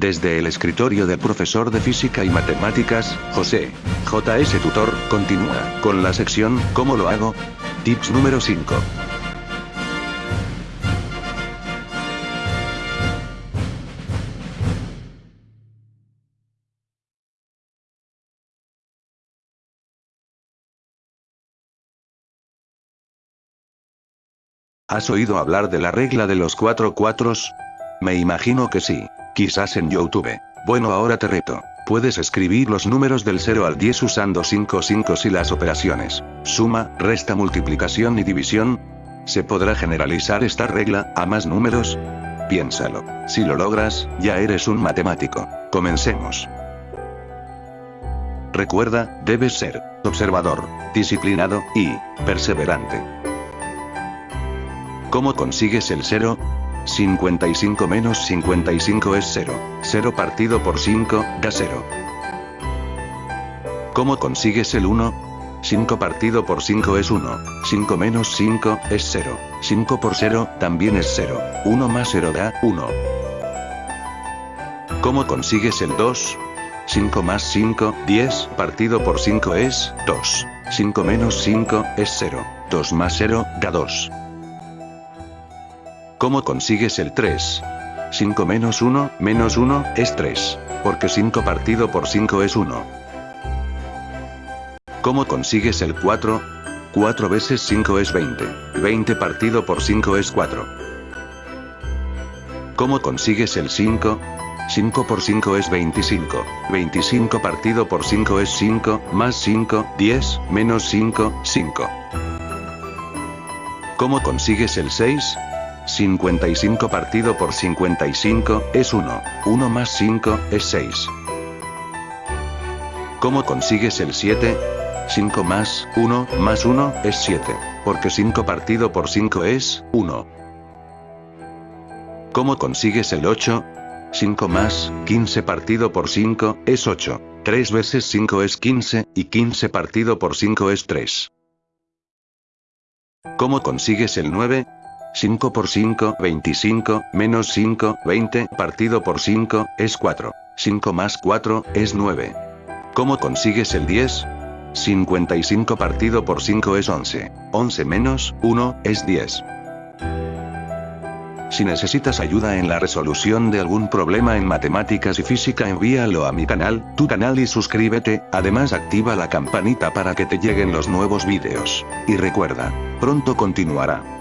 Desde el escritorio del profesor de física y matemáticas, José. JS Tutor, continúa, con la sección, ¿cómo lo hago? Tips número 5. ¿Has oído hablar de la regla de los cuatro cuatros? Me imagino que sí. Quizás en YouTube. Bueno ahora te reto. Puedes escribir los números del 0 al 10 usando 5 5 y las operaciones. Suma, resta multiplicación y división. ¿Se podrá generalizar esta regla, a más números? Piénsalo. Si lo logras, ya eres un matemático. Comencemos. Recuerda, debes ser observador, disciplinado y perseverante. ¿Cómo consigues el 0? 55 menos 55 es 0. 0 partido por 5, da 0. ¿Cómo consigues el 1? 5 partido por 5 es 1. 5 menos 5, es 0. 5 por 0, también es 0. 1 más 0 da 1. ¿Cómo consigues el 2? 5 más 5, 10, partido por 5 es 2. 5 menos 5, es 0. 2 más 0, da 2. ¿Cómo consigues el 3? 5 menos 1, menos 1, es 3. Porque 5 partido por 5 es 1. ¿Cómo consigues el 4? 4 veces 5 es 20. 20 partido por 5 es 4. ¿Cómo consigues el 5? 5 por 5 es 25. 25 partido por 5 es 5, más 5, 10, menos 5, 5. ¿Cómo consigues el 6? 55 partido por 55, es 1. 1 más 5, es 6. ¿Cómo consigues el 7? 5 más 1, más 1, es 7. Porque 5 partido por 5 es 1. ¿Cómo consigues el 8? 5 más 15 partido por 5, es 8. 3 veces 5 es 15, y 15 partido por 5 es 3. ¿Cómo consigues el 9? 5 por 5, 25, menos 5, 20, partido por 5, es 4. 5 más 4, es 9. ¿Cómo consigues el 10? 55 partido por 5 es 11. 11 menos 1, es 10. Si necesitas ayuda en la resolución de algún problema en matemáticas y física envíalo a mi canal, tu canal y suscríbete, además activa la campanita para que te lleguen los nuevos vídeos. Y recuerda, pronto continuará.